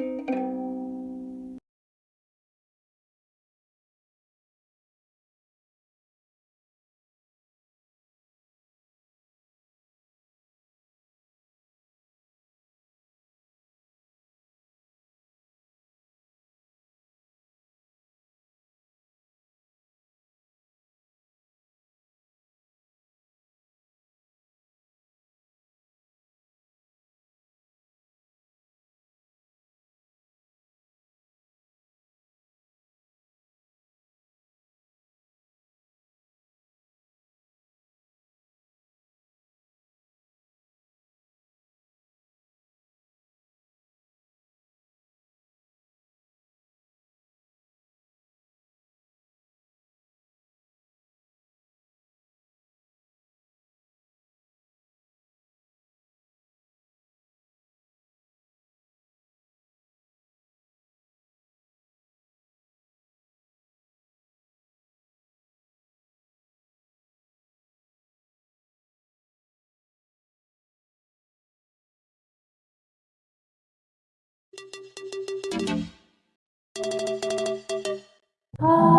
thank you あ